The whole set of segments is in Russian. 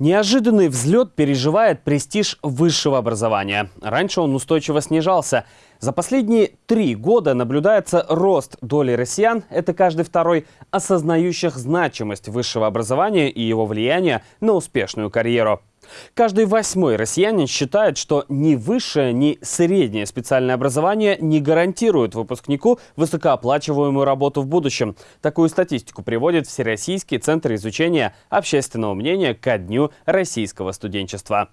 Неожиданный взлет переживает престиж высшего образования. Раньше он устойчиво снижался. За последние три года наблюдается рост доли россиян, это каждый второй, осознающих значимость высшего образования и его влияние на успешную карьеру. Каждый восьмой россиянин считает, что ни высшее, ни среднее специальное образование не гарантирует выпускнику высокооплачиваемую работу в будущем. Такую статистику приводит Всероссийский центр изучения общественного мнения ко дню российского студенчества.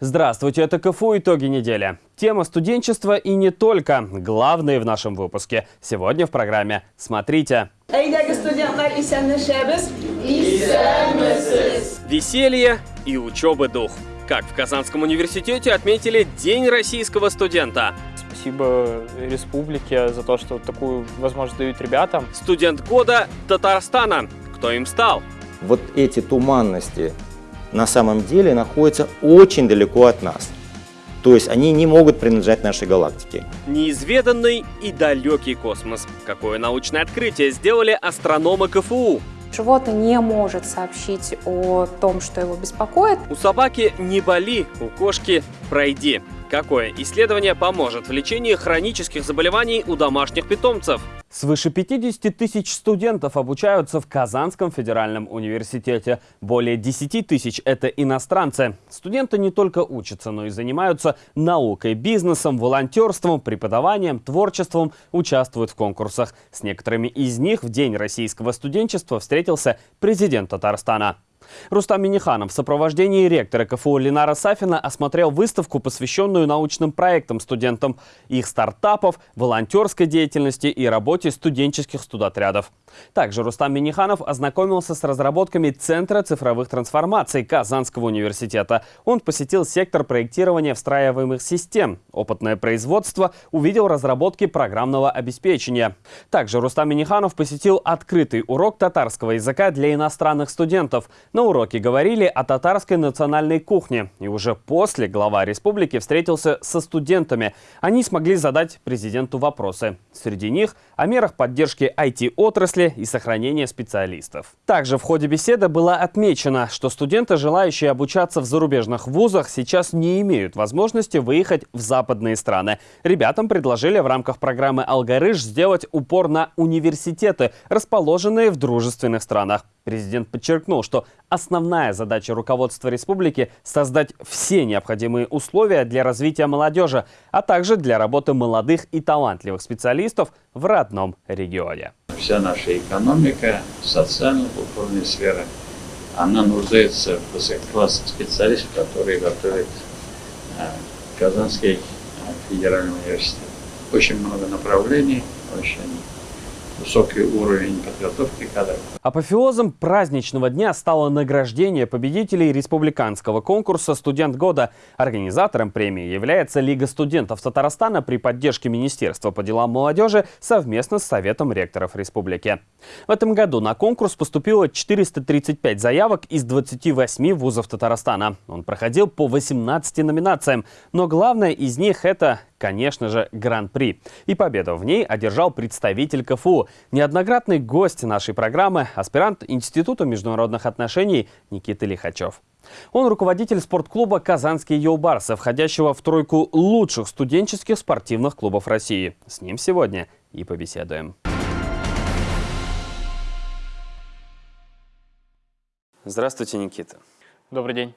Здравствуйте, это КФУ «Итоги недели». Тема студенчества и не только. Главные в нашем выпуске. Сегодня в программе «Смотрите». Веселье и учебы дух. Как в Казанском университете отметили День российского студента. Спасибо республике за то, что такую возможность дают ребятам. Студент года Татарстана. Кто им стал? Вот эти туманности на самом деле находятся очень далеко от нас. То есть они не могут принадлежать нашей галактике. Неизведанный и далекий космос. Какое научное открытие сделали астрономы КФУ? Животное не может сообщить о том, что его беспокоит. У собаки не боли, у кошки пройди. Какое исследование поможет в лечении хронических заболеваний у домашних питомцев? Свыше 50 тысяч студентов обучаются в Казанском федеральном университете. Более 10 тысяч – это иностранцы. Студенты не только учатся, но и занимаются наукой, бизнесом, волонтерством, преподаванием, творчеством, участвуют в конкурсах. С некоторыми из них в День российского студенчества встретился президент Татарстана. Рустам Миниханов в сопровождении ректора КФУ Ленара Сафина осмотрел выставку, посвященную научным проектам студентам, их стартапов, волонтерской деятельности и работе студенческих студотрядов. Также Рустам Миниханов ознакомился с разработками Центра цифровых трансформаций Казанского университета. Он посетил сектор проектирования встраиваемых систем. Опытное производство увидел разработки программного обеспечения. Также Рустам Миниханов посетил открытый урок татарского языка для иностранных студентов. На уроке говорили о татарской национальной кухне. И уже после глава республики встретился со студентами. Они смогли задать президенту вопросы. Среди них о мерах поддержки IT-отрасли, и сохранения специалистов. Также в ходе беседы было отмечено, что студенты, желающие обучаться в зарубежных вузах, сейчас не имеют возможности выехать в западные страны. Ребятам предложили в рамках программы «Алгарыш» сделать упор на университеты, расположенные в дружественных странах. Президент подчеркнул, что основная задача руководства республики – создать все необходимые условия для развития молодежи, а также для работы молодых и талантливых специалистов в родном регионе вся наша экономика, социально-культурная сфера, она нуждается в высококлассных специалистах, которые готовят э, Казанский э, федеральный университет. Очень много направлений, очень высокий уровень подготовки кадров. Апофеозом праздничного дня стало награждение победителей республиканского конкурса «Студент года». Организатором премии является Лига студентов Татарстана при поддержке Министерства по делам молодежи совместно с Советом ректоров республики. В этом году на конкурс поступило 435 заявок из 28 вузов Татарстана. Он проходил по 18 номинациям, но главное из них – это конечно же, Гран-при. И победу в ней одержал представитель КФУ, неоднократный гость нашей программы, аспирант Института международных отношений Никита Лихачев. Он руководитель спортклуба «Казанские Йоубарсы», входящего в тройку лучших студенческих спортивных клубов России. С ним сегодня и побеседуем. Здравствуйте, Никита. Добрый день.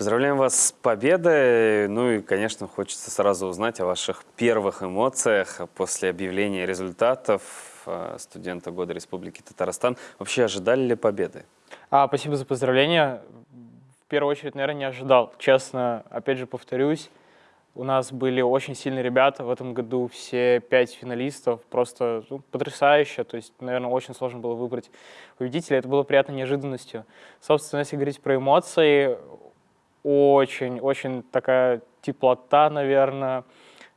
Поздравляем вас с победой. Ну и, конечно, хочется сразу узнать о ваших первых эмоциях после объявления результатов э, студента года Республики Татарстан. Вообще ожидали ли победы? А, спасибо за поздравления. В первую очередь, наверное, не ожидал. Честно, опять же повторюсь, у нас были очень сильные ребята в этом году, все пять финалистов, просто ну, потрясающе, то есть, наверное, очень сложно было выбрать победителя, это было приятной неожиданностью. Собственно, если говорить про эмоции, очень-очень такая теплота, наверное,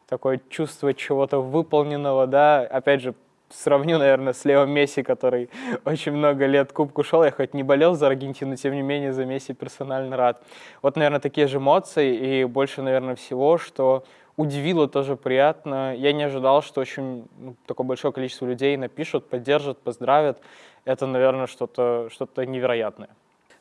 такое чувство чего-то выполненного, да, опять же, сравню, наверное, с Лео Месси, который очень много лет кубку шел. Я хоть не болел за Аргентину, тем не менее за Месси персонально рад. Вот, наверное, такие же эмоции и больше, наверное, всего, что удивило тоже приятно. Я не ожидал, что очень ну, такое большое количество людей напишут, поддержат, поздравят. Это, наверное, что-то что, -то, что -то невероятное.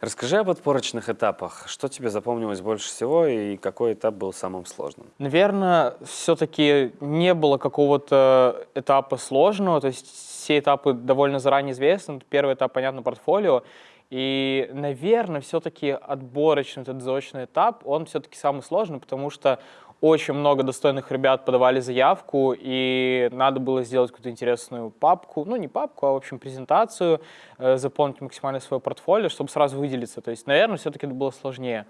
Расскажи об отборочных этапах. Что тебе запомнилось больше всего и какой этап был самым сложным? Наверное, все-таки не было какого-то этапа сложного, то есть все этапы довольно заранее известны. Первый этап, понятно, портфолио. И, наверное, все-таки отборочный этот заочный этап, он все-таки самый сложный, потому что очень много достойных ребят подавали заявку, и надо было сделать какую-то интересную папку, ну не папку, а в общем презентацию, э, заполнить максимально свое портфолио, чтобы сразу выделиться. То есть, наверное, все-таки это было сложнее.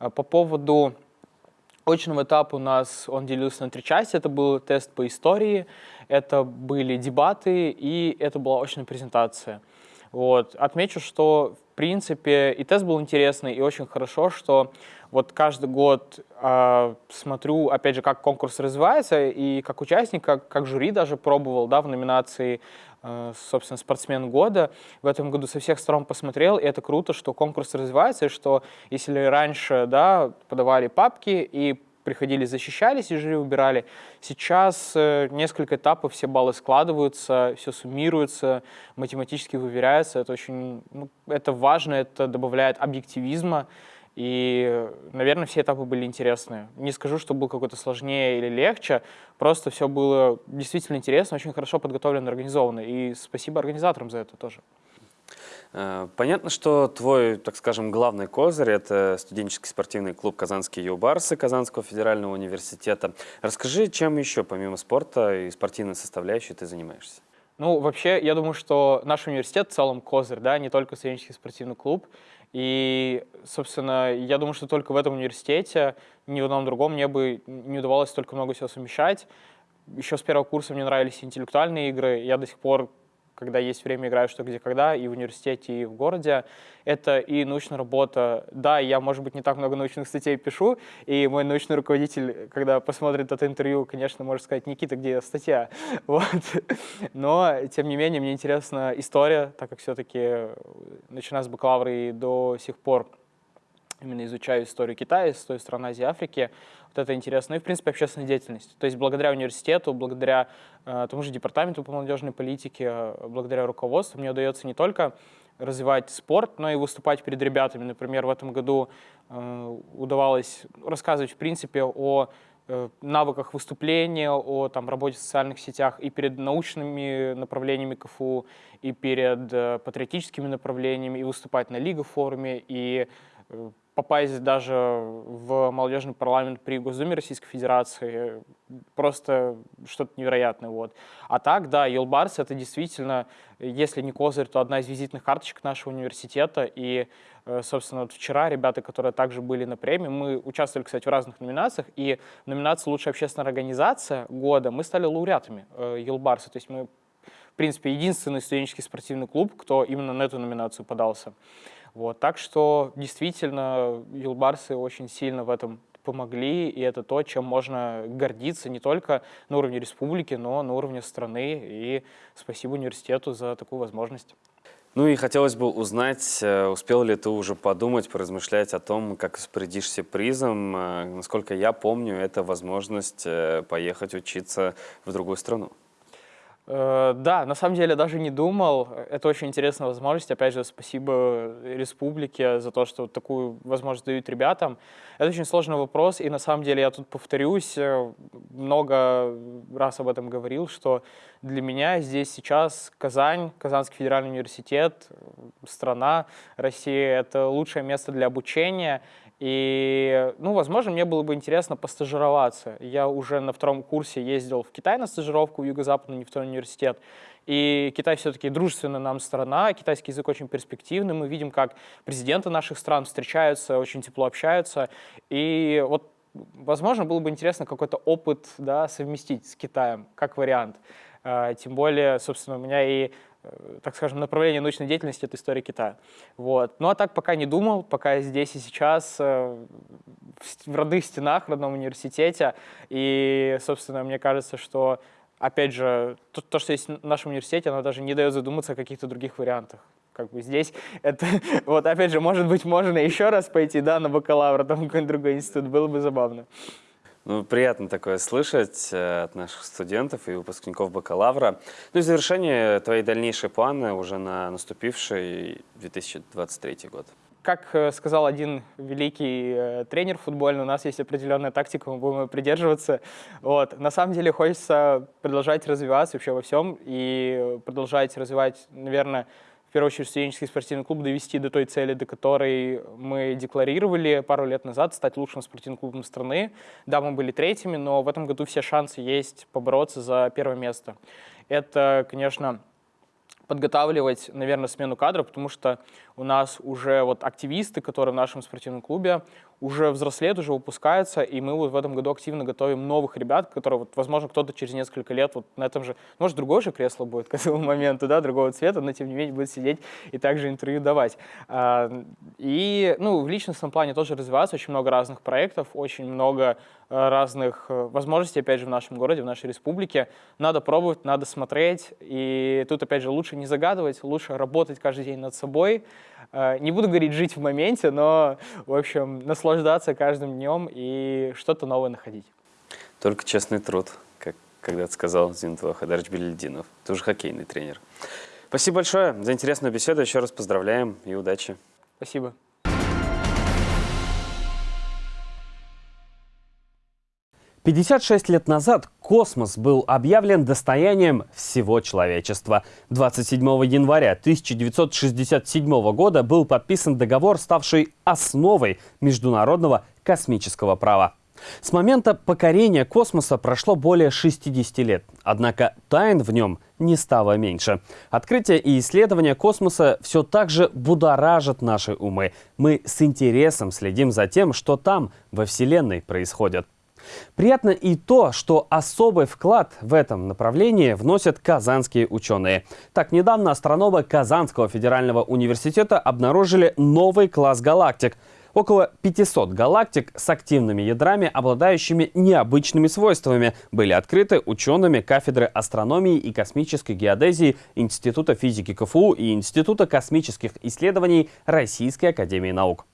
Э, по поводу очного этапа у нас он делился на три части. Это был тест по истории, это были дебаты, и это была очная презентация. Вот. Отмечу, что принципе и тест был интересный, и очень хорошо, что вот каждый год э, смотрю, опять же, как конкурс развивается, и как участник, как, как жюри даже пробовал, да, в номинации, э, собственно, спортсмен года. В этом году со всех сторон посмотрел, и это круто, что конкурс развивается, и что если раньше, да, подавали папки и приходили, защищались и жюри убирали. Сейчас э, несколько этапов, все баллы складываются, все суммируется, математически выверяется. Это очень, ну, это важно, это добавляет объективизма. И, наверное, все этапы были интересные. Не скажу, что был какой-то сложнее или легче, просто все было действительно интересно, очень хорошо подготовлено, организовано. И спасибо организаторам за это тоже. Э, понятно, что твой, так скажем, главный козырь – это студенческий спортивный клуб «Казанские юбарсы» Казанского федерального университета. Расскажи, чем еще, помимо спорта и спортивной составляющей, ты занимаешься? Ну, вообще, я думаю, что наш университет в целом козырь, да, не только студенческий спортивный клуб. И, собственно, я думаю, что только в этом университете, ни в одном другом мне бы не удавалось столько много всего совмещать. Еще с первого курса мне нравились интеллектуальные игры. Я до сих пор когда есть время, играю что, где, когда, и в университете, и в городе. Это и научная работа. Да, я, может быть, не так много научных статей пишу, и мой научный руководитель, когда посмотрит это интервью, конечно, может сказать, Никита, где статья? Вот. Но, тем не менее, мне интересна история, так как все-таки, начиная с бакалавра и до сих пор именно изучаю историю Китая, с той страны Азии, Африки, вот это интересно. Ну и, в принципе, общественная деятельность. То есть благодаря университету, благодаря э, тому же департаменту по молодежной политике, э, благодаря руководству мне удается не только развивать спорт, но и выступать перед ребятами. Например, в этом году э, удавалось рассказывать, в принципе, о э, навыках выступления, о там, работе в социальных сетях и перед научными направлениями КФУ, и перед э, патриотическими направлениями, и выступать на Лига форуме, и э, попасть даже в молодежный парламент при Госдуме Российской Федерации просто что-то невероятное. Вот. А так, да, Елбарс — это действительно, если не козырь, то одна из визитных карточек нашего университета. И, э, собственно, вот вчера ребята, которые также были на премии, мы участвовали, кстати, в разных номинациях, и в номинации «Лучшая общественная организация года» мы стали лауреатами Елбарса. То есть мы, в принципе, единственный студенческий спортивный клуб, кто именно на эту номинацию подался. Вот, так что действительно юлбарсы очень сильно в этом помогли, и это то, чем можно гордиться не только на уровне республики, но на уровне страны. И спасибо университету за такую возможность. Ну и хотелось бы узнать, э, успел ли ты уже подумать, поразмышлять о том, как распорядишься призом. Э, насколько я помню, это возможность э, поехать учиться в другую страну. Э, да, на самом деле даже не думал. Это очень интересная возможность. Опять же, спасибо республике за то, что такую возможность дают ребятам. Это очень сложный вопрос, и на самом деле я тут повторюсь, э, много раз об этом говорил, что для меня здесь сейчас Казань, Казанский федеральный университет, страна, Россия — это лучшее место для обучения, и, ну, возможно, мне было бы интересно постажироваться. Я уже на втором курсе ездил в Китай на стажировку в Юго-Западный нефтяной университет. И Китай все-таки дружественная нам страна, китайский язык очень перспективный. Мы видим, как президенты наших стран встречаются, очень тепло общаются. И вот, возможно, было бы интересно какой-то опыт да, совместить с Китаем, как вариант. А, тем более, собственно, у меня и Э, так скажем, направление научной деятельности — это история Китая. Вот. Ну а так пока не думал, пока здесь и сейчас, э, в родных стенах, в родном университете. И, собственно, мне кажется, что, опять же, то, то что есть в нашем университете, оно даже не дает задуматься о каких-то других вариантах. Как бы здесь это, вот опять же, может быть, можно еще раз пойти, да, на бакалавра, там какой-нибудь другой институт, было бы забавно. Ну, приятно такое слышать э, от наших студентов и выпускников бакалавра. Ну и завершение твои дальнейшие планы уже на наступивший 2023 год. как э, сказал один великий э, тренер футбольный, у нас есть определенная тактика, мы будем придерживаться. Вот. На самом деле хочется продолжать развиваться вообще во всем и продолжать развивать, наверное, в первую очередь студенческий спортивный клуб довести до той цели, до которой мы декларировали пару лет назад, стать лучшим спортивным клубом страны. Да, мы были третьими, но в этом году все шансы есть побороться за первое место. Это, конечно, подготавливать, наверное, смену кадров, потому что у нас уже вот активисты, которые в нашем спортивном клубе, уже взрослеют, уже выпускаются, и мы вот в этом году активно готовим новых ребят, которые, вот, возможно, кто-то через несколько лет вот на этом же, может, другое же кресло будет к этому моменту, да, другого цвета, но тем не менее будет сидеть и также интервью давать. А, и, ну, в личностном плане тоже развиваться, очень много разных проектов, очень много э, разных э, возможностей, опять же, в нашем городе, в нашей республике. Надо пробовать, надо смотреть, и тут, опять же, лучше не загадывать, лучше работать каждый день над собой, не буду говорить жить в моменте, но, в общем, наслаждаться каждым днем и что-то новое находить. Только честный труд, как когда-то сказал Зинтова Хадарыч Белельдинов, тоже хоккейный тренер. Спасибо большое за интересную беседу. Еще раз поздравляем и удачи. Спасибо. 56 лет назад космос был объявлен достоянием всего человечества. 27 января 1967 года был подписан договор, ставший основой международного космического права. С момента покорения космоса прошло более 60 лет, однако тайн в нем не стало меньше. Открытие и исследование космоса все так же будоражат наши умы. Мы с интересом следим за тем, что там, во Вселенной, происходит. Приятно и то, что особый вклад в этом направлении вносят казанские ученые. Так, недавно астрономы Казанского федерального университета обнаружили новый класс галактик – Около 500 галактик с активными ядрами, обладающими необычными свойствами, были открыты учеными кафедры астрономии и космической геодезии Института физики КФУ и Института космических исследований Российской академии наук.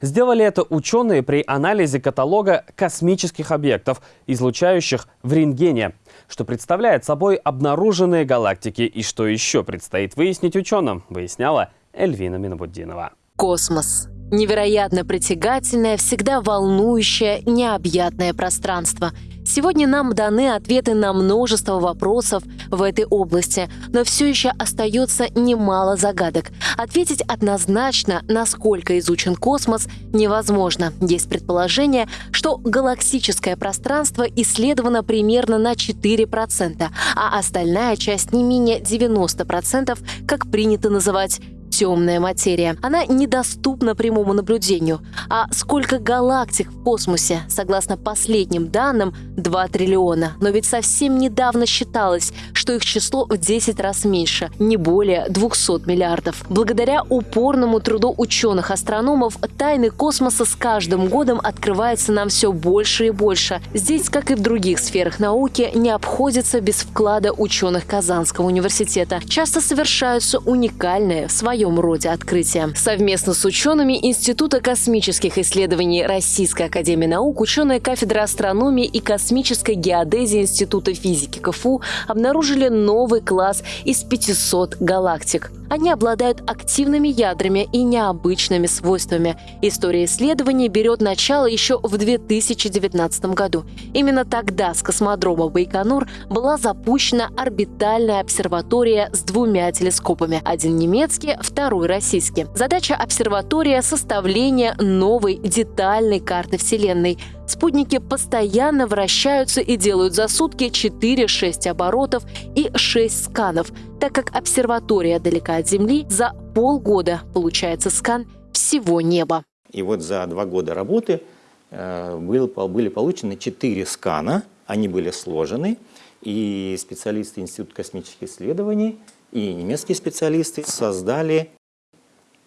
Сделали это ученые при анализе каталога космических объектов, излучающих в рентгене, что представляет собой обнаруженные галактики и что еще предстоит выяснить ученым, выясняла Эльвина Минобуддинова. Космос. Невероятно притягательное, всегда волнующее, необъятное пространство – Сегодня нам даны ответы на множество вопросов в этой области, но все еще остается немало загадок. Ответить однозначно, насколько изучен космос, невозможно. Есть предположение, что галактическое пространство исследовано примерно на 4%, а остальная часть не менее 90%, как принято называть темная материя. Она недоступна прямому наблюдению. А сколько галактик в космосе? Согласно последним данным, 2 триллиона. Но ведь совсем недавно считалось, что их число в 10 раз меньше, не более 200 миллиардов. Благодаря упорному труду ученых-астрономов, тайны космоса с каждым годом открываются нам все больше и больше. Здесь, как и в других сферах науки, не обходится без вклада ученых Казанского университета. Часто совершаются уникальные в своем своем роде открытия. Совместно с учеными Института космических исследований Российской академии наук ученые кафедры астрономии и космической геодезии Института физики КФУ обнаружили новый класс из 500 галактик. Они обладают активными ядрами и необычными свойствами. История исследований берет начало еще в 2019 году. Именно тогда с космодрома Байконур была запущена орбитальная обсерватория с двумя телескопами. Один немецкий, второй российский. Задача обсерватория – составление новой детальной карты Вселенной. Спутники постоянно вращаются и делают за сутки 4-6 оборотов и 6 сканов, так как обсерватория далека от Земли, за полгода получается скан всего неба. И вот за два года работы э, были получены 4 скана, они были сложены, и специалисты Института космических исследований и немецкие специалисты создали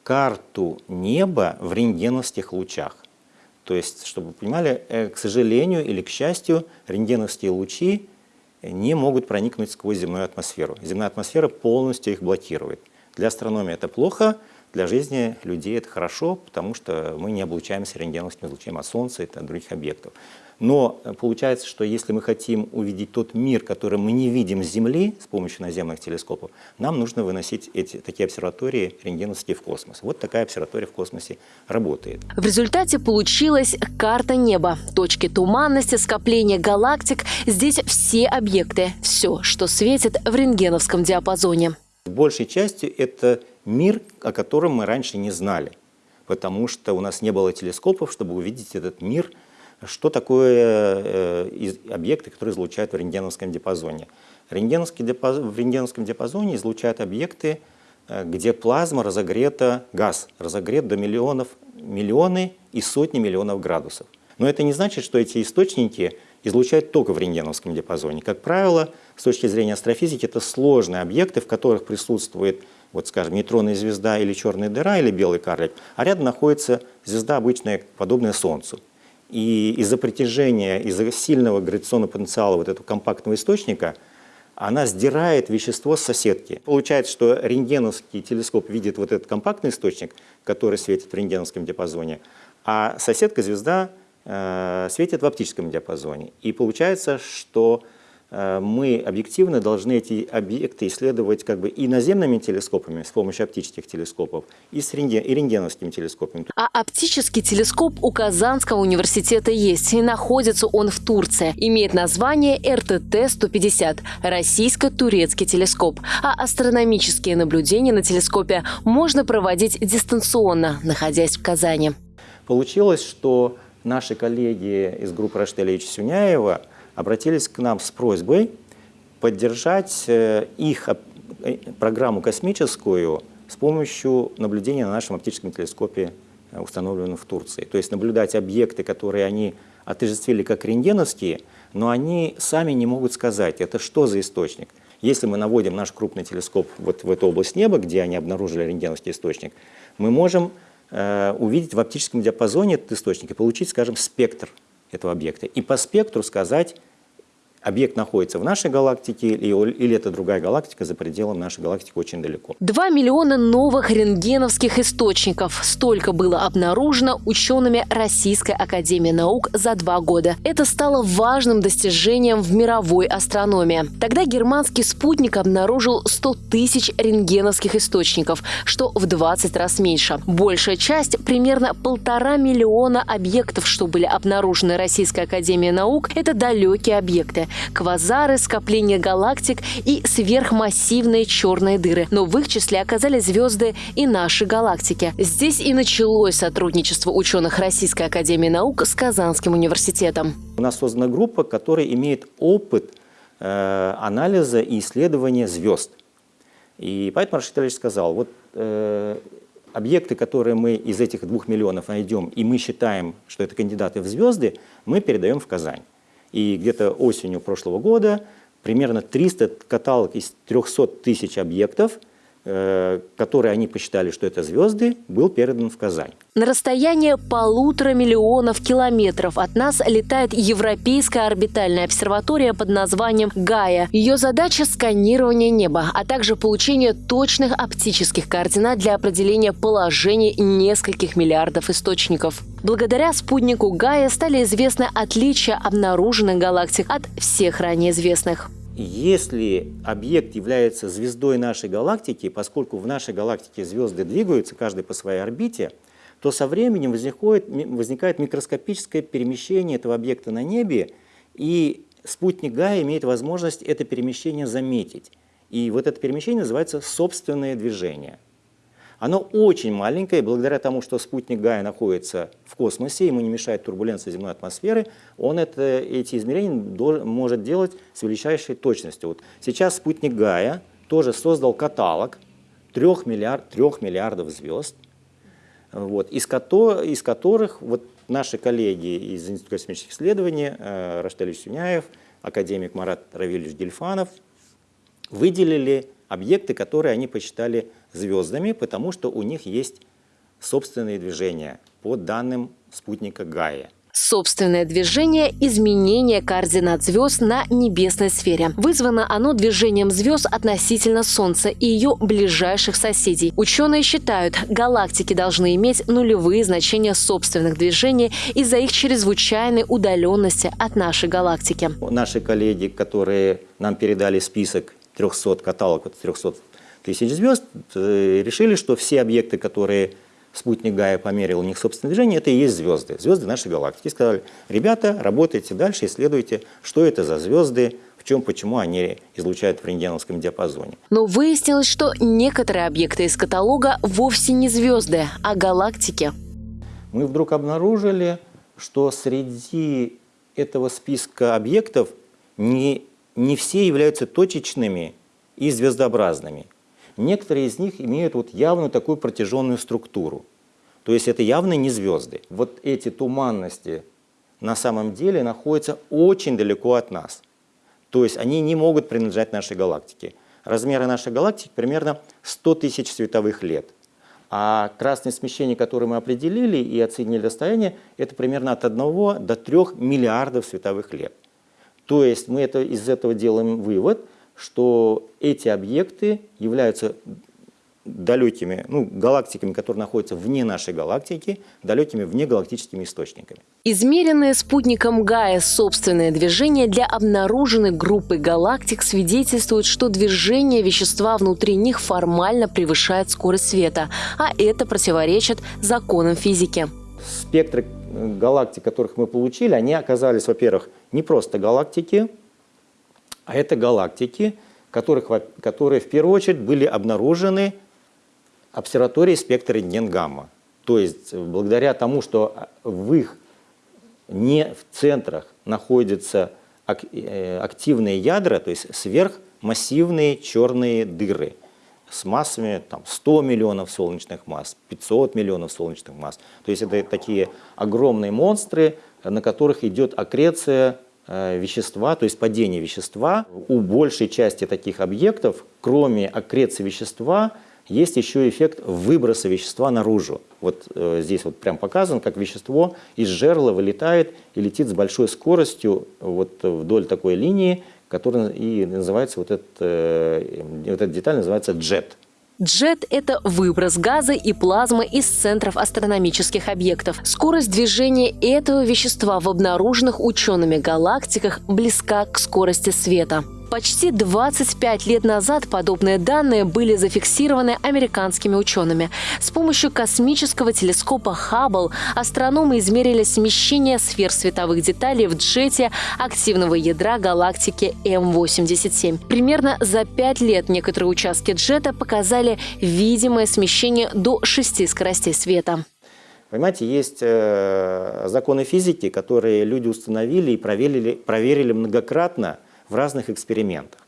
карту неба в рентгеновских лучах. То есть, чтобы вы понимали, э, к сожалению или к счастью, рентгеновские лучи не могут проникнуть сквозь земную атмосферу. Земная атмосфера полностью их блокирует. Для астрономии это плохо, для жизни людей это хорошо, потому что мы не облучаемся рентгеновским излучением от Солнца и от других объектов. Но э, получается, что если мы хотим увидеть тот мир, который мы не видим с Земли с помощью наземных телескопов, нам нужно выносить эти, такие обсерватории рентгеновские в космос. Вот такая обсерватория в космосе работает. В результате получилась карта неба. Точки туманности, скопления галактик. Здесь все объекты, все, что светит в рентгеновском диапазоне. Большей частью это мир, о котором мы раньше не знали, потому что у нас не было телескопов, чтобы увидеть этот мир – что такое э, объекты, которые излучают в рентгеновском диапазоне? Рентгеновский. В рентгеновском диапазоне излучают объекты, э, где плазма разогрета, газ разогрет до миллионов, миллионы и сотни миллионов градусов. Но это не значит, что эти источники излучают только в рентгеновском диапазоне. Как правило, с точки зрения астрофизики, это сложные объекты, в которых присутствует, вот, скажем, нейтронная звезда или черная дыра, или белый карлик, а рядом находится звезда обычная, подобная Солнцу. И из-за притяжения, из-за сильного гравитационного потенциала вот этого компактного источника, она сдирает вещество с соседки. Получается, что рентгеновский телескоп видит вот этот компактный источник, который светит в рентгеновском диапазоне, а соседка звезда э, светит в оптическом диапазоне. И получается, что мы объективно должны эти объекты исследовать как бы и наземными телескопами с помощью оптических телескопов, и, с рентген, и рентгеновскими телескопами. А оптический телескоп у Казанского университета есть, и находится он в Турции. Имеет название РТТ-150 – российско-турецкий телескоп. А астрономические наблюдения на телескопе можно проводить дистанционно, находясь в Казани. Получилось, что наши коллеги из группы Раштеля Сюняева – обратились к нам с просьбой поддержать э, их э, программу космическую с помощью наблюдения на нашем оптическом телескопе, э, установленном в Турции. То есть наблюдать объекты, которые они отождествили как рентгеновские, но они сами не могут сказать, это что за источник. Если мы наводим наш крупный телескоп вот в эту область неба, где они обнаружили рентгеновский источник, мы можем э, увидеть в оптическом диапазоне этот источник и получить, скажем, спектр этого объекта. И по спектру сказать, объект находится в нашей галактике или, это другая галактика за пределом нашей галактики очень далеко. Два миллиона новых рентгеновских источников. Столько было обнаружено учеными Российской Академии Наук за два года. Это стало важным достижением в мировой астрономии. Тогда германский спутник обнаружил 100 тысяч рентгеновских источников, что в 20 раз меньше. Большая часть, примерно полтора миллиона объектов, что были обнаружены Российской Академией Наук, это далекие объекты квазары, скопления галактик и сверхмассивные черные дыры. Но в их числе оказались звезды и наши галактики. Здесь и началось сотрудничество ученых Российской Академии Наук с Казанским университетом. У нас создана группа, которая имеет опыт э, анализа и исследования звезд. И поэтому Рашид Ильич сказал, вот э, объекты, которые мы из этих двух миллионов найдем, и мы считаем, что это кандидаты в звезды, мы передаем в Казань. И где-то осенью прошлого года примерно 300 каталог из 300 тысяч объектов который они посчитали, что это звезды, был передан в Казань. На расстоянии полутора миллионов километров от нас летает Европейская орбитальная обсерватория под названием «Гая». Ее задача – сканирование неба, а также получение точных оптических координат для определения положений нескольких миллиардов источников. Благодаря спутнику Гая стали известны отличия обнаруженных галактик от всех ранее известных если объект является звездой нашей галактики, поскольку в нашей галактике звезды двигаются, каждый по своей орбите, то со временем возникает, возникает микроскопическое перемещение этого объекта на небе, и спутник Гая имеет возможность это перемещение заметить. И вот это перемещение называется собственное движение – оно очень маленькое, благодаря тому, что спутник Гая находится в космосе, ему не мешает турбуленция земной атмосферы, он это, эти измерения может делать с величайшей точностью. Вот сейчас спутник Гая тоже создал каталог 3, миллиард, 3 миллиардов звезд, вот, из, кото, из которых вот наши коллеги из Института космических исследований, э, Раштель Сюняев, академик Марат Равильевич Гельфанов, выделили объекты, которые они посчитали звездами, потому что у них есть собственные движения по данным спутника Гая. Собственное движение – изменение координат звезд на небесной сфере. Вызвано оно движением звезд относительно Солнца и ее ближайших соседей. Ученые считают, галактики должны иметь нулевые значения собственных движений из-за их чрезвычайной удаленности от нашей галактики. Наши коллеги, которые нам передали список 300, каталог 300 тысяч звезд, э, решили, что все объекты, которые спутник Гая померил у них собственное движение, это и есть звезды, звезды нашей галактики. И сказали, ребята, работайте дальше, исследуйте, что это за звезды, в чем, почему они излучают в рентгеновском диапазоне. Но выяснилось, что некоторые объекты из каталога вовсе не звезды, а галактики. Мы вдруг обнаружили, что среди этого списка объектов не, не все являются точечными и звездообразными. Некоторые из них имеют вот явную такую протяженную структуру. То есть это явно не звезды. Вот эти туманности на самом деле находятся очень далеко от нас. То есть они не могут принадлежать нашей галактике. Размеры нашей галактики примерно 100 тысяч световых лет. А красное смещение, которое мы определили и оценили расстояние, это примерно от 1 до 3 миллиардов световых лет. То есть мы это, из этого делаем вывод – что эти объекты являются далекими, ну, галактиками, которые находятся вне нашей галактики, далекими внегалактическими источниками. Измеренное спутником Гая собственное движение для обнаруженной группы галактик свидетельствует, что движение вещества внутри них формально превышает скорость света, а это противоречит законам физики. Спектры э, галактик, которых мы получили, они оказались, во-первых, не просто галактики, а это галактики, которых, которые в первую очередь были обнаружены обсерваторией спектра рентген-гамма. То есть благодаря тому, что в их не в центрах находятся э, активные ядра, то есть сверхмассивные черные дыры с массами там, 100 миллионов солнечных масс, 500 миллионов солнечных масс. То есть это такие огромные монстры, на которых идет аккреция Э, вещества, то есть падение вещества. У большей части таких объектов, кроме аккреции вещества, есть еще эффект выброса вещества наружу. Вот э, здесь вот прям показан, как вещество из жерла вылетает и летит с большой скоростью вот вдоль такой линии, которая и называется, вот, этот, э, вот эта деталь называется джет. Джет – это выброс газа и плазмы из центров астрономических объектов. Скорость движения этого вещества в обнаруженных учеными галактиках близка к скорости света. Почти 25 лет назад подобные данные были зафиксированы американскими учеными. С помощью космического телескопа Хаббл астрономы измерили смещение сфер световых деталей в джете активного ядра галактики М87. Примерно за 5 лет некоторые участки джета показали видимое смещение до 6 скоростей света. Понимаете, есть э, законы физики, которые люди установили и проверили, проверили многократно – в разных экспериментах.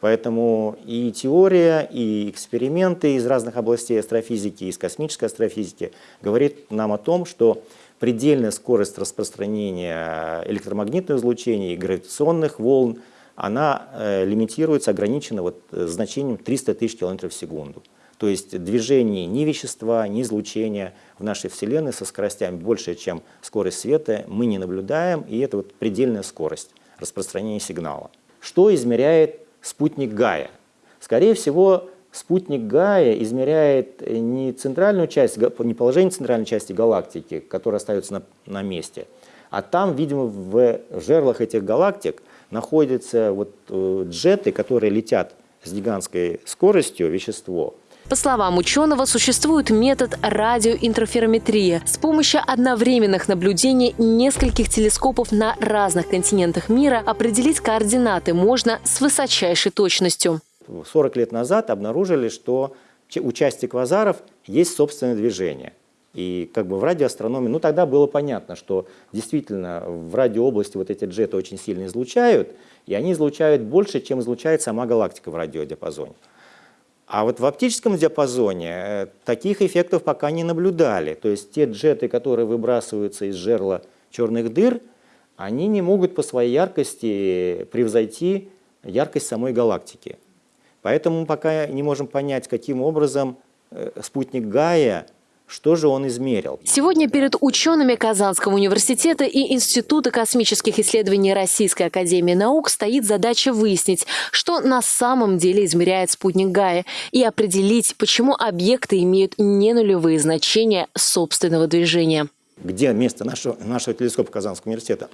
Поэтому и теория, и эксперименты из разных областей астрофизики, из космической астрофизики говорит нам о том, что предельная скорость распространения электромагнитного излучения гравитационных волн, она э, лимитируется, ограничена вот, э, значением 300 тысяч километров в секунду. То есть движение ни вещества, ни излучения в нашей Вселенной со скоростями больше, чем скорость света, мы не наблюдаем, и это вот предельная скорость распространения сигнала. Что измеряет спутник Гая? Скорее всего, спутник Гая измеряет не центральную часть, не положение центральной части галактики, которая остается на, на месте, а там, видимо, в жерлах этих галактик находятся вот э, джеты, которые летят с гигантской скоростью, вещество, по словам ученого, существует метод радиоинтерферометрии. С помощью одновременных наблюдений нескольких телескопов на разных континентах мира определить координаты можно с высочайшей точностью. 40 лет назад обнаружили, что у части квазаров есть собственное движение. И как бы в радиоастрономии, ну тогда было понятно, что действительно в радиообласти вот эти джеты очень сильно излучают, и они излучают больше, чем излучает сама галактика в радиодиапазоне. А вот в оптическом диапазоне э, таких эффектов пока не наблюдали. То есть те джеты, которые выбрасываются из жерла черных дыр, они не могут по своей яркости превзойти яркость самой галактики. Поэтому мы пока не можем понять, каким образом э, спутник Гая Что же он измерил? Сегодня перед учеными Казанского университета и Института космических исследований Российской академии наук стоит задача выяснить, что на самом деле измеряет спутник Гая, и определить, почему объекты имеют не нулевые значения собственного движения. Где место нашего, нашего телескопа Казанского университета?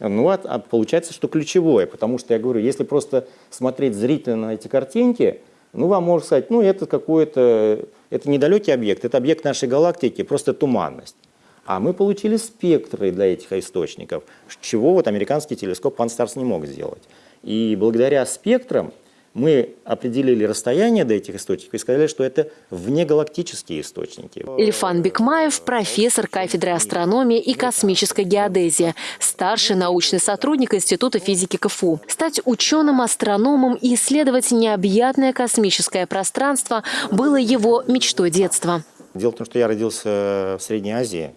Ну, а, а получается, что ключевое, потому что я говорю, если просто смотреть зрительно на эти картинки, ну, вам можно сказать, ну, это какой-то, это недалекий объект, это объект нашей галактики, просто туманность. А мы получили спектры для этих источников, чего вот американский телескоп Pan-STARRS не мог сделать. И благодаря спектрам мы определили расстояние до этих источников и сказали, что это внегалактические источники. Ильфан Бекмаев – профессор кафедры астрономии и космической геодезии, старший научный сотрудник Института физики КФУ. Стать ученым, астрономом и исследовать необъятное космическое пространство было его мечтой детства. Дело в том, что я родился в Средней Азии,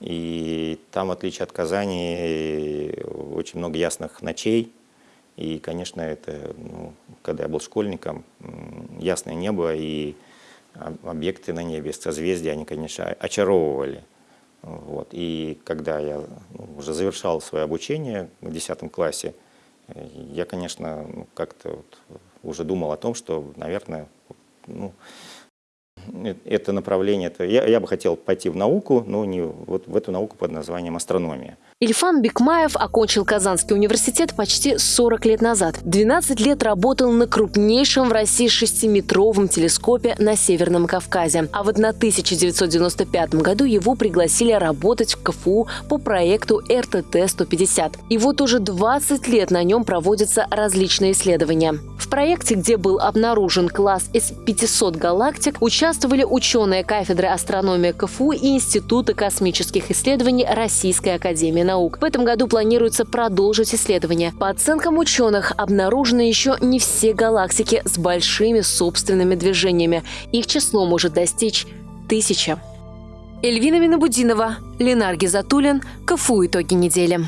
и там, в отличие от Казани, очень много ясных ночей – и, конечно, это, ну, когда я был школьником, ясное небо и объекты на небе, созвездия, они, конечно, очаровывали. Вот. И когда я ну, уже завершал свое обучение в 10 классе, я, конечно, ну, как-то вот уже думал о том, что, наверное, ну, Э, это направление, это, я, я бы хотел пойти в науку, но не вот в эту науку под названием астрономия. Ильфан Бекмаев окончил Казанский университет почти 40 лет назад. 12 лет работал на крупнейшем в России шестиметровом телескопе на Северном Кавказе. А вот на 1995 году его пригласили работать в КФУ по проекту РТТ-150. И вот уже 20 лет на нем проводятся различные исследования. В проекте, где был обнаружен класс из 500 галактик, участвовали ученые кафедры астрономии КФУ и Института космических исследований Российской академии наук. В этом году планируется продолжить исследования. По оценкам ученых, обнаружены еще не все галактики с большими собственными движениями. Их число может достичь тысячи. Эльвина Минобудинова, Ленар Гизатуллин, КФУ «Итоги недели».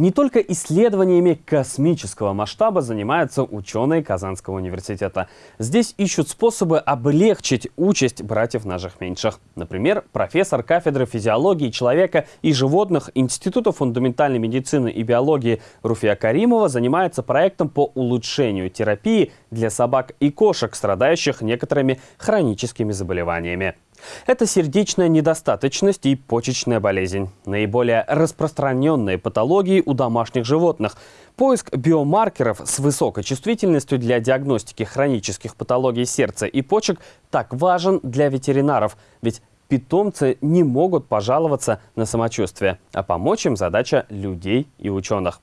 Не только исследованиями космического масштаба занимаются ученые Казанского университета. Здесь ищут способы облегчить участь братьев наших меньших. Например, профессор кафедры физиологии человека и животных Института фундаментальной медицины и биологии Руфия Каримова занимается проектом по улучшению терапии для собак и кошек, страдающих некоторыми хроническими заболеваниями. Это сердечная недостаточность и почечная болезнь. Наиболее распространенные патологии у домашних животных. Поиск биомаркеров с высокой чувствительностью для диагностики хронических патологий сердца и почек так важен для ветеринаров, ведь питомцы не могут пожаловаться на самочувствие, а помочь им задача людей и ученых.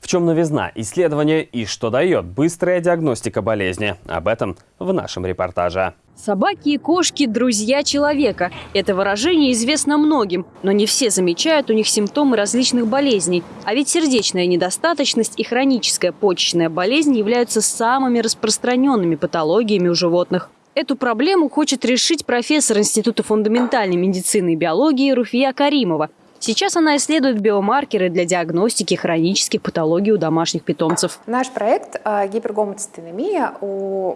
В чем новизна исследования и что дает быстрая диагностика болезни? Об этом в нашем репортаже. Собаки и кошки – друзья человека. Это выражение известно многим, но не все замечают у них симптомы различных болезней. А ведь сердечная недостаточность и хроническая почечная болезнь являются самыми распространенными патологиями у животных. Эту проблему хочет решить профессор Института фундаментальной медицины и биологии Руфия Каримова. Сейчас она исследует биомаркеры для диагностики хронических патологий у домашних питомцев. Наш проект э, гипергомоцитинемия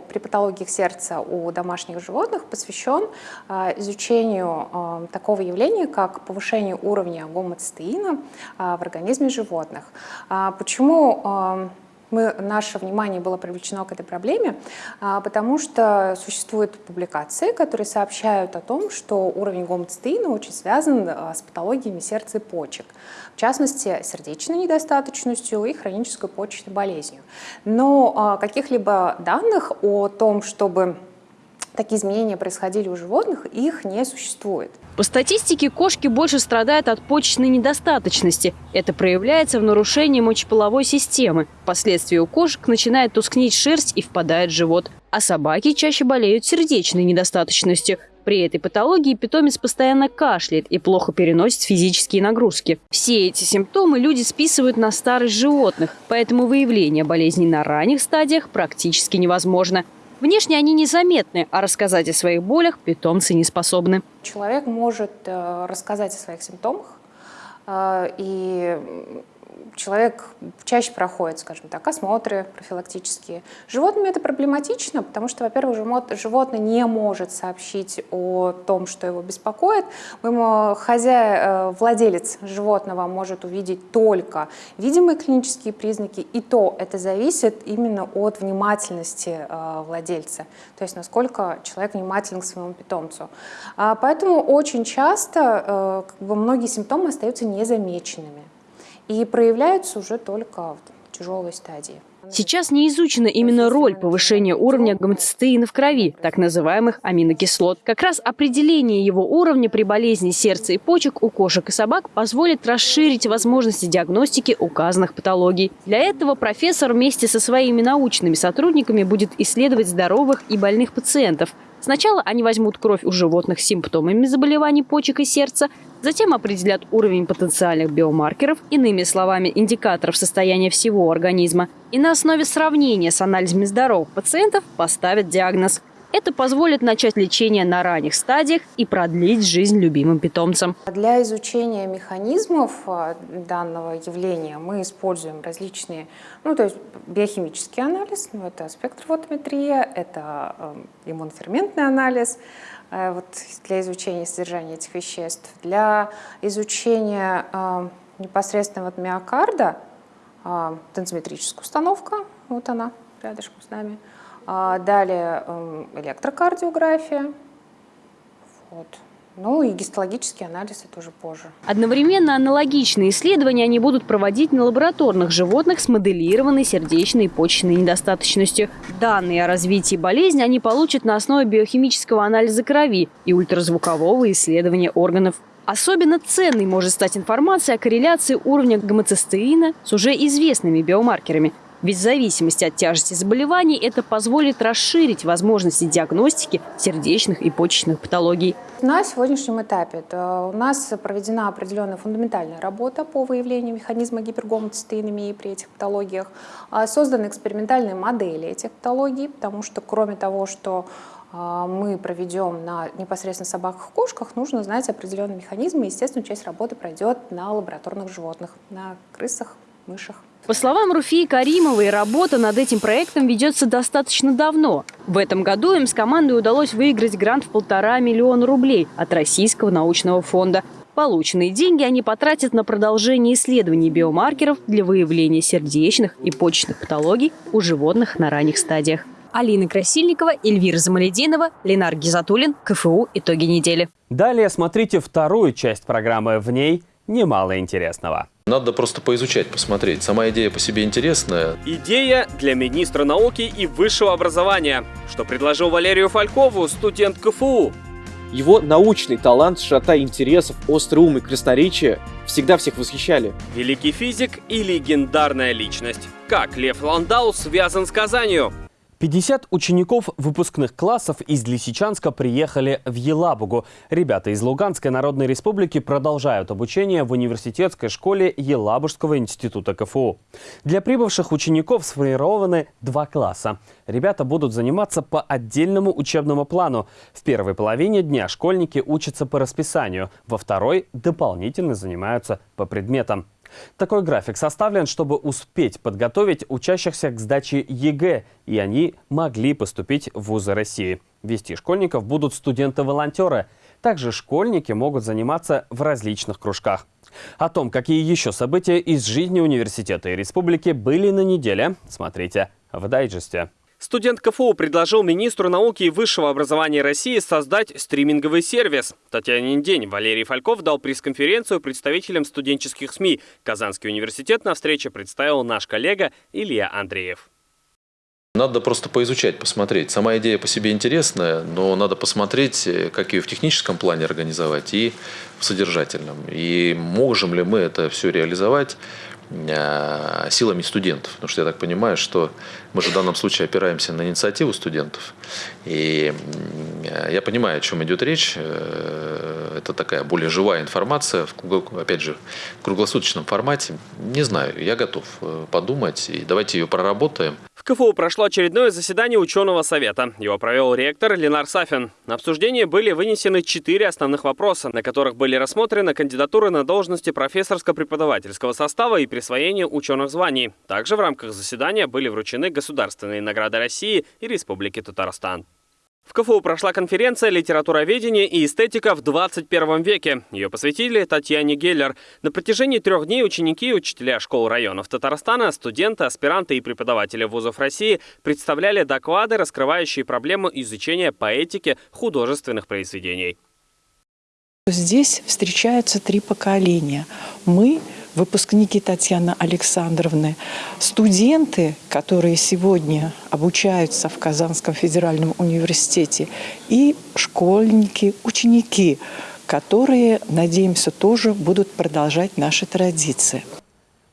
при патологиях сердца у домашних животных посвящен э, изучению э, такого явления, как повышение уровня гомоцитеина в организме животных. Почему мы, наше внимание было привлечено к этой проблеме, а, потому что существуют публикации, которые сообщают о том, что уровень гомоцистеина очень связан а, с патологиями сердца и почек, в частности, сердечной недостаточностью и хронической почечной болезнью. Но а, каких-либо данных о том, чтобы такие изменения происходили у животных, их не существует. По статистике, кошки больше страдают от почечной недостаточности. Это проявляется в нарушении мочеполовой системы. Впоследствии у кошек начинает тускнеть шерсть и впадает живот. А собаки чаще болеют сердечной недостаточностью. При этой патологии питомец постоянно кашляет и плохо переносит физические нагрузки. Все эти симптомы люди списывают на старость животных, поэтому выявление болезней на ранних стадиях практически невозможно. Внешне они незаметны, а рассказать о своих болях питомцы не способны. Человек может э, рассказать о своих симптомах, э, и человек чаще проходит, скажем так, осмотры профилактические. Животными это проблематично, потому что, во-первых, животное не может сообщить о том, что его беспокоит. Ему хозяин, владелец животного может увидеть только видимые клинические признаки, и то это зависит именно от внимательности владельца, то есть насколько человек внимателен к своему питомцу. А поэтому очень часто как бы, многие симптомы остаются незамеченными и проявляются уже только в тяжелой стадии. Сейчас не изучена именно роль повышения уровня гомоцистеина в крови, так называемых аминокислот. Как раз определение его уровня при болезни сердца и почек у кошек и собак позволит расширить возможности диагностики указанных патологий. Для этого профессор вместе со своими научными сотрудниками будет исследовать здоровых и больных пациентов, Сначала они возьмут кровь у животных с симптомами заболеваний почек и сердца, затем определят уровень потенциальных биомаркеров, иными словами, индикаторов состояния всего организма, и на основе сравнения с анализами здоровых пациентов поставят диагноз. Это позволит начать лечение на ранних стадиях и продлить жизнь любимым питомцам. Для изучения механизмов а, данного явления мы используем различные, ну то есть биохимический анализ, ну, это спектрофотометрия, это э, иммуноферментный анализ, э, вот для изучения содержания этих веществ. Для изучения непосредственно вот миокарда, э, установка, вот она рядышком с нами – а, далее эм, электрокардиография. Вот. Ну и гистологический анализ это уже позже. Одновременно аналогичные исследования они будут проводить на лабораторных животных с моделированной сердечной и почечной недостаточностью. Данные о развитии болезни они получат на основе биохимического анализа крови и ультразвукового исследования органов. Особенно ценной может стать информация о корреляции уровня гомоцистеина с уже известными биомаркерами – ведь в зависимости от тяжести заболеваний это позволит расширить возможности диагностики сердечных и почечных патологий. На сегодняшнем этапе у нас проведена определенная фундаментальная работа по выявлению механизма гипергомоцистеинемии при этих патологиях. А, созданы экспериментальные модели этих патологий, потому что кроме того, что а, мы проведем на непосредственно собаках и кошках, нужно знать определенные механизмы. Естественно, часть работы пройдет на лабораторных животных, на крысах, мышах. По словам Руфии Каримовой, работа над этим проектом ведется достаточно давно. В этом году им с командой удалось выиграть грант в полтора миллиона рублей от Российского научного фонда. Полученные деньги они потратят на продолжение исследований биомаркеров для выявления сердечных и почечных патологий у животных на ранних стадиях. Алина Красильникова, Эльвира Замалединова, Ленар Гизатуллин, КФУ «Итоги недели». Далее смотрите вторую часть программы. В ней немало интересного. Надо просто поизучать, посмотреть. Сама идея по себе интересная. Идея для министра науки и высшего образования, что предложил Валерию Фалькову, студент КФУ. Его научный талант, широта интересов, острый ум и красноречие всегда всех восхищали. Великий физик и легендарная личность. Как Лев Ландау связан с Казанью? 50 учеников выпускных классов из Лисичанска приехали в Елабугу. Ребята из Луганской Народной Республики продолжают обучение в университетской школе Елабужского института КФУ. Для прибывших учеников сформированы два класса. Ребята будут заниматься по отдельному учебному плану. В первой половине дня школьники учатся по расписанию, во второй дополнительно занимаются по предметам. Такой график составлен, чтобы успеть подготовить учащихся к сдаче ЕГЭ, и они могли поступить в вузы России. Вести школьников будут студенты-волонтеры. Также школьники могут заниматься в различных кружках. О том, какие еще события из жизни университета и республики были на неделе, смотрите в дайджесте. Студент КФУ предложил министру науки и высшего образования России создать стриминговый сервис. Татьянин день Валерий Фальков дал пресс-конференцию представителям студенческих СМИ. Казанский университет на встрече представил наш коллега Илья Андреев. Надо просто поизучать, посмотреть. Сама идея по себе интересная, но надо посмотреть, э, как ее в техническом плане организовать и в содержательном. И можем ли мы это все реализовать силами студентов. Потому что я так понимаю, что мы же в данном случае опираемся на инициативу студентов. И э, я понимаю, о чем идет речь. Э, это такая более живая информация, опять же, в круглосуточном формате. Не знаю, я готов подумать, и давайте ее проработаем. В КФУ прошло очередное заседание ученого совета. Его провел ректор Ленар Сафин. На обсуждение были вынесены четыре основных вопроса, на которых были рассмотрены кандидатуры на должности профессорско-преподавательского состава и присвоение ученых званий. Также в рамках заседания были вручены государственные награды России и Республики Татарстан. В КФУ прошла конференция «Литературоведение и эстетика в 21 веке». Ее посвятили Татьяне Геллер. На протяжении трех дней ученики и учителя школ районов Татарстана, студенты, аспиранты и преподаватели вузов России представляли доклады, раскрывающие проблему изучения поэтики художественных произведений. Здесь встречаются три поколения. Мы выпускники Татьяны Александровны, студенты, которые сегодня обучаются в Казанском федеральном университете, и школьники, ученики, которые, надеемся, тоже будут продолжать наши традиции.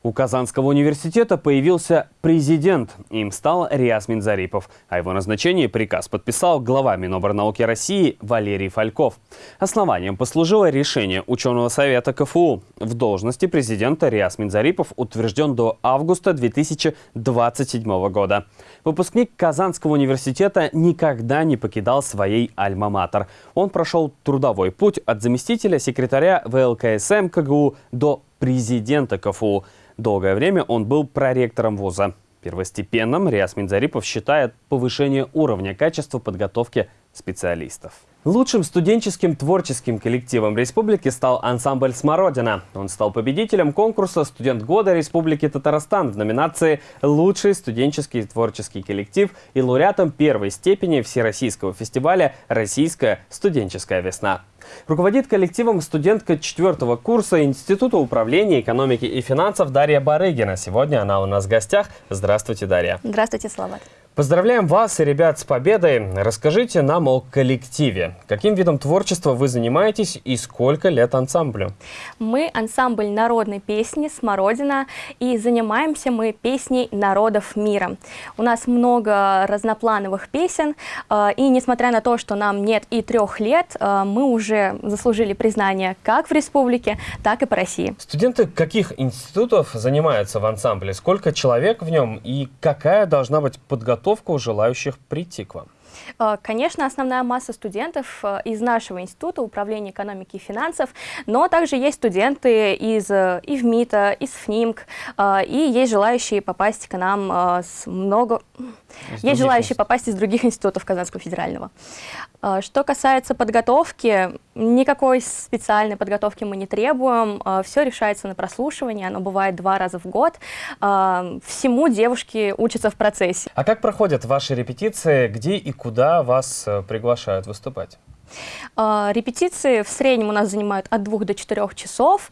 У Казанского университета появился президент. Им стал Риас Минзарипов. О его назначении приказ подписал глава Миноборнауки России Валерий Фальков. Основанием послужило решение ученого совета КФУ. В должности президента Риас Минзарипов утвержден до августа 2027 года. Выпускник Казанского университета никогда не покидал своей альма-матер. Он прошел трудовой путь от заместителя секретаря ВЛКСМ КГУ до президента КФУ. Долгое время он был проректором вуза. Первостепенным Риас Минзарипов считает повышение уровня качества подготовки специалистов. Лучшим студенческим творческим коллективом республики стал ансамбль «Смородина». Он стал победителем конкурса «Студент года Республики Татарстан» в номинации «Лучший студенческий творческий коллектив» и лауреатом первой степени Всероссийского фестиваля «Российская студенческая весна». Руководит коллективом студентка четвертого курса Института управления экономики и финансов Дарья Барыгина. Сегодня она у нас в гостях. Здравствуйте, Дарья. Здравствуйте, Слава. Поздравляем вас и ребят с победой. Расскажите нам о коллективе. Каким видом творчества вы занимаетесь и сколько лет ансамблю? Мы ансамбль народной песни «Смородина» и занимаемся мы песней народов мира. У нас много разноплановых песен, э, и несмотря на то, что нам нет и трех лет, э, мы уже заслужили признание как в республике, так и по России. Студенты каких институтов занимаются в ансамбле? Сколько человек в нем и какая должна быть подготовка подготовка у желающих прийти к вам? Э, конечно, основная масса студентов э, из нашего института управления экономики и финансов, но также есть студенты из э, ИВМИТа, из ФНИМК, и есть желающие попасть к нам с много... Из есть желающие попасть из других институтов Казанского федерального. Что касается подготовки, никакой специальной подготовки мы не требуем, все решается на прослушивании, оно бывает два раза в год. Всему девушки учатся в процессе. А как проходят ваши репетиции, где и куда вас э, приглашают выступать? А, репетиции в среднем у нас занимают от двух до четырех часов.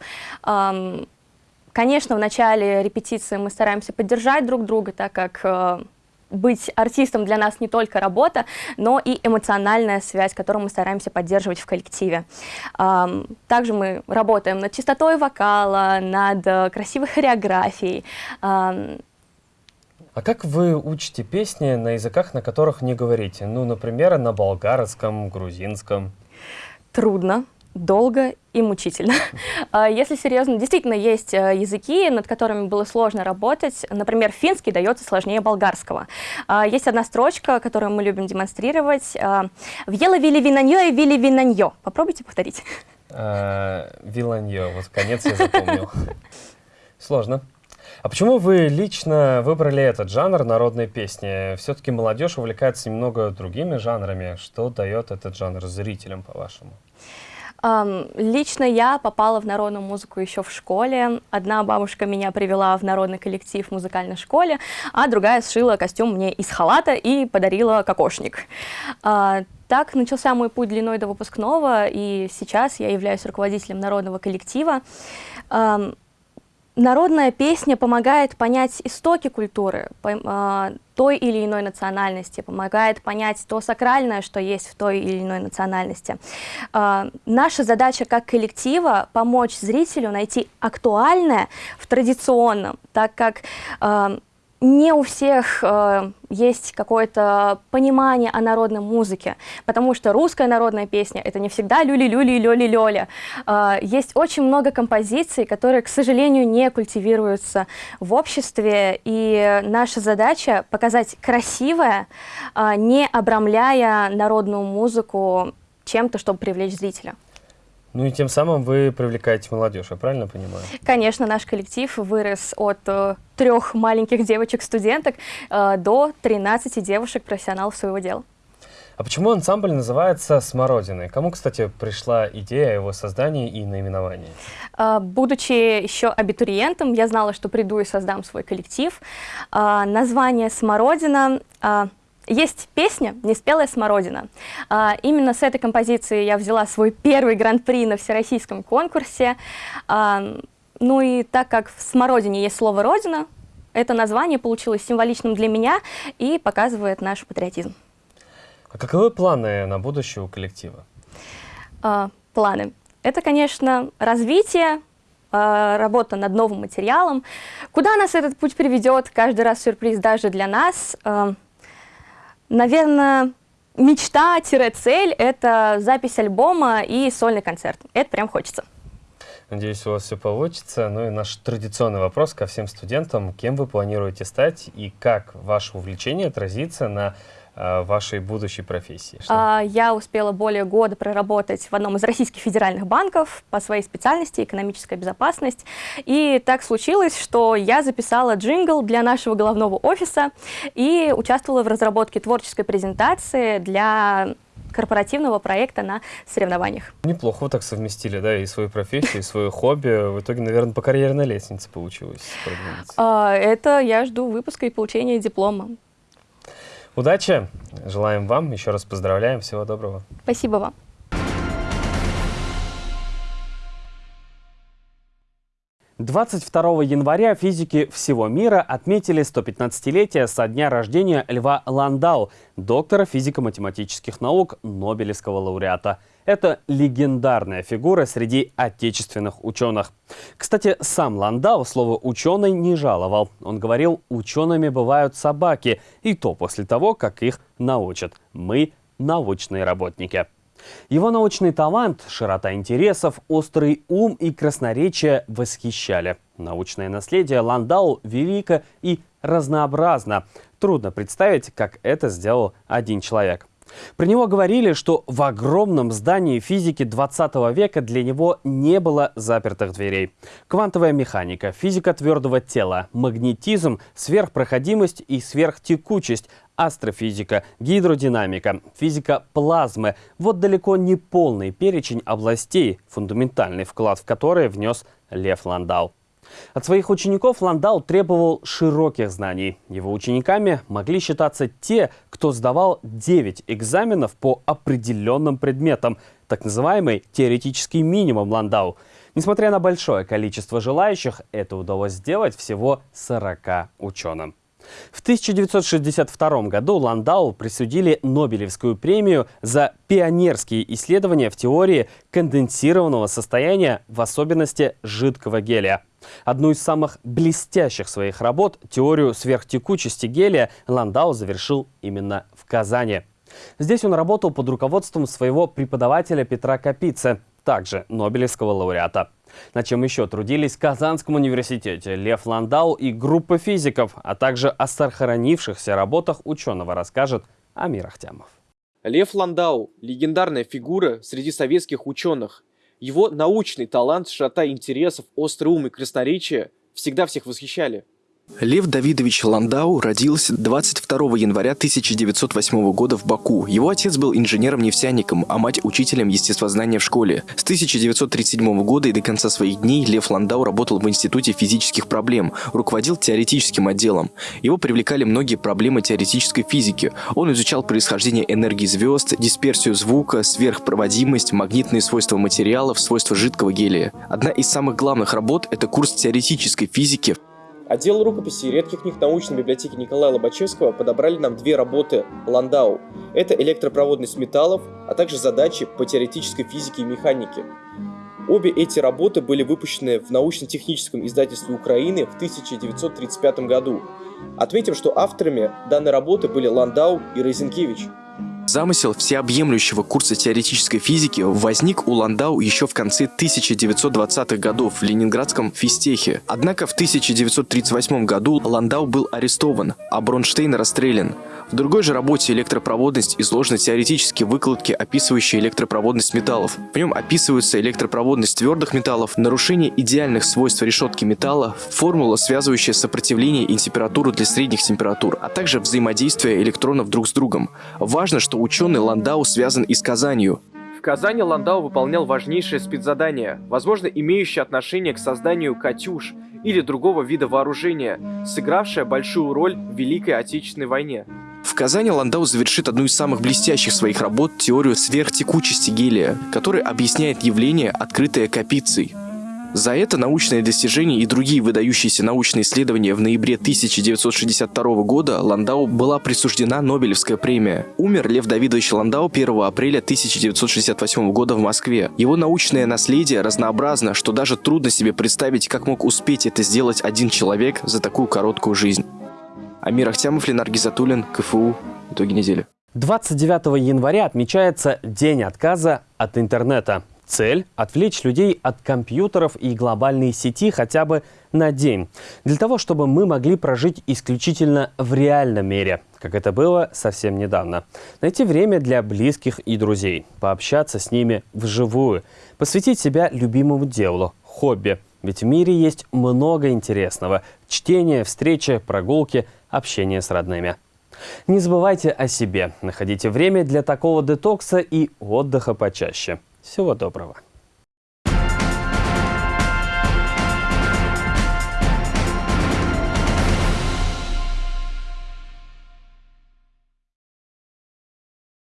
Конечно, в начале репетиции мы стараемся поддержать друг друга, так как э, быть артистом для нас не только работа, но и эмоциональная связь, которую мы стараемся поддерживать в коллективе. Также мы работаем над чистотой вокала, над э, красивой хореографией. А как вы учите песни на языках, на которых не говорите? Ну, например, на болгарском, грузинском. Трудно, долго и мучительно. А, если серьезно, действительно есть э, языки, над которыми было сложно работать. Например, финский дается сложнее болгарского. А, есть одна строчка, которую мы любим демонстрировать. А, «Вьела вили винаньо и вили винаньо». Попробуйте повторить. Виланьо, вот конец я запомнил. Сложно. А почему вы лично выбрали этот жанр народной песни? Все-таки молодежь увлекается немного другими жанрами. Что дает этот жанр зрителям, по-вашему? Лично я попала в народную музыку еще в школе. Одна бабушка меня привела в народный коллектив в музыкальной школе, а другая сшила костюм мне из халата и подарила кокошник. Uh, так начался мой путь длиной до выпускного, и сейчас я являюсь руководителем народного коллектива. Народная песня помогает понять истоки культуры э, той или иной национальности, помогает понять то сакральное, что есть в той или иной национальности. Э, наша задача как коллектива помочь зрителю найти актуальное в традиционном, так как э, не у всех э, есть какое-то понимание о народной музыке, потому что русская народная песня — это не всегда люли-люли и лёли-лёля. Э, есть очень много композиций, которые, к сожалению, не культивируются в обществе, и наша задача — показать красивое, э, не обрамляя народную музыку чем-то, чтобы привлечь зрителя. Ну и тем самым вы привлекаете молодежь, я правильно понимаю? Конечно, наш коллектив вырос от э, трех маленьких девочек-студенток э, до 13 девушек-профессионалов своего дела. А почему ансамбль называется «Смородиной»? Кому, кстати, пришла идея о его создании и наименовании? Э, будучи еще абитуриентом, я знала, что приду и создам свой коллектив. Э, название «Смородина» э, есть песня «Неспелая смородина». А, именно с этой композиции я взяла свой первый гран-при на всероссийском конкурсе. А, ну и так как в «Смородине» есть слово «родина», это название получилось символичным для меня и показывает наш патриотизм. А каковы планы на будущее у коллектива? А, планы. Это, конечно, развитие, а, работа над новым материалом. Куда нас этот путь приведет, каждый раз сюрприз даже для нас а, – Наверное, мечта-цель — это запись альбома и сольный концерт. Это прям хочется. Надеюсь, у вас все получится. Ну и наш традиционный вопрос ко всем студентам. Кем вы планируете стать и как ваше увлечение отразится на вашей будущей профессии? Что? А, я успела более года проработать в одном из российских федеральных банков по своей специальности экономическая безопасность. И так случилось, что я записала джингл для нашего головного офиса и участвовала в разработке творческой презентации для корпоративного проекта на соревнованиях. Неплохо вы так совместили, да, и свою профессию, и свое хобби. В итоге, наверное, по карьерной лестнице получилось А, это я жду выпуска и получения диплома. Удачи, желаем вам, еще раз поздравляем, всего доброго. Спасибо вам. Двадцать второго января физики всего мира отметили 115-летие со дня рождения Льва Ландау, доктора физико-математических наук, Нобелевского лауреата. Это легендарная фигура среди отечественных ученых. Кстати, сам Ландау слово «ученый» не жаловал. Он говорил, учеными бывают собаки, и то после того, как их научат. Мы – научные работники. Его научный талант, широта интересов, острый ум и красноречие восхищали. Научное наследие Ландау велико и разнообразно. Трудно представить, как это сделал один человек. Про него говорили, что в огромном здании физики 20 века для него не было запертых дверей. Квантовая механика, физика твердого тела, магнетизм, сверхпроходимость и сверхтекучесть, астрофизика, гидродинамика, физика плазмы. Вот далеко не полный перечень областей, фундаментальный вклад в которые внес Лев Ландау. От своих учеников Ландау требовал широких знаний. Его учениками могли считаться те, кто сдавал 9 экзаменов по определенным предметам, так называемый теоретический минимум Ландау. Несмотря на большое количество желающих, это удалось сделать всего 40 ученым. В 1962 году Ландау присудили Нобелевскую премию за пионерские исследования в теории конденсированного состояния, в особенности жидкого гелия. Одну из самых блестящих своих работ, теорию сверхтекучести гелия, Ландау завершил именно в Казани. Здесь он работал под руководством своего преподавателя Петра Капицы, также Нобелевского лауреата. На чем еще трудились в Казанском университете Лев Ландау и группа физиков, а также о сохранившихся работах ученого расскажет Амир Ахтямов. Лев Ландау – легендарная фигура среди советских ученых. Его научный талант, широта интересов, острый ум и красноречие всегда всех восхищали. Лев Давидович Ландау родился 22 января 1908 года в Баку. Его отец был инженером-нефтяником, а мать – учителем естествознания в школе. С 1937 года и до конца своих дней Лев Ландау работал в Институте физических проблем, руководил теоретическим отделом. Его привлекали многие проблемы теоретической физики. Он изучал происхождение энергии звезд, дисперсию звука, сверхпроводимость, магнитные свойства материалов, свойства жидкого гелия. Одна из самых главных работ – это курс теоретической физики, Отдел рукописи и редких книг научной библиотеки Николая Лобачевского подобрали нам две работы Ландау. Это электропроводность металлов, а также задачи по теоретической физике и механике. Обе эти работы были выпущены в научно-техническом издательстве Украины в 1935 году. Отметим, что авторами данной работы были Ландау и Розенкевич. Замысел всеобъемлющего курса теоретической физики возник у Ландау еще в конце 1920-х годов в ленинградском физтехе. Однако в 1938 году Ландау был арестован, а Бронштейн расстрелян. В другой же работе «Электропроводность» изложены теоретические выкладки, описывающие электропроводность металлов. В нем описываются электропроводность твердых металлов, нарушение идеальных свойств решетки металла, формула, связывающая сопротивление и температуру для средних температур, а также взаимодействие электронов друг с другом. Важно, что ученый Ландау связан и с Казанью. В Казани Ландау выполнял важнейшее спецзадание, возможно, имеющее отношение к созданию «Катюш» или другого вида вооружения, сыгравшее большую роль в Великой Отечественной войне. В Казани Ландау завершит одну из самых блестящих своих работ – теорию сверхтекучести гелия, которая объясняет явление, открытое Капицей. За это научное достижение и другие выдающиеся научные исследования в ноябре 1962 года Ландау была присуждена Нобелевская премия. Умер Лев Давидович Ландау 1 апреля 1968 года в Москве. Его научное наследие разнообразно, что даже трудно себе представить, как мог успеть это сделать один человек за такую короткую жизнь. Амир Ахтямов, Ленар Гизатуллин, КФУ. Итоги недели. 29 января отмечается День отказа от интернета. Цель – отвлечь людей от компьютеров и глобальной сети хотя бы на день. Для того, чтобы мы могли прожить исключительно в реальном мире, как это было совсем недавно. Найти время для близких и друзей, пообщаться с ними вживую, посвятить себя любимому делу, хобби. Ведь в мире есть много интересного – чтение, встречи, прогулки, общение с родными. Не забывайте о себе, находите время для такого детокса и отдыха почаще. Всего доброго.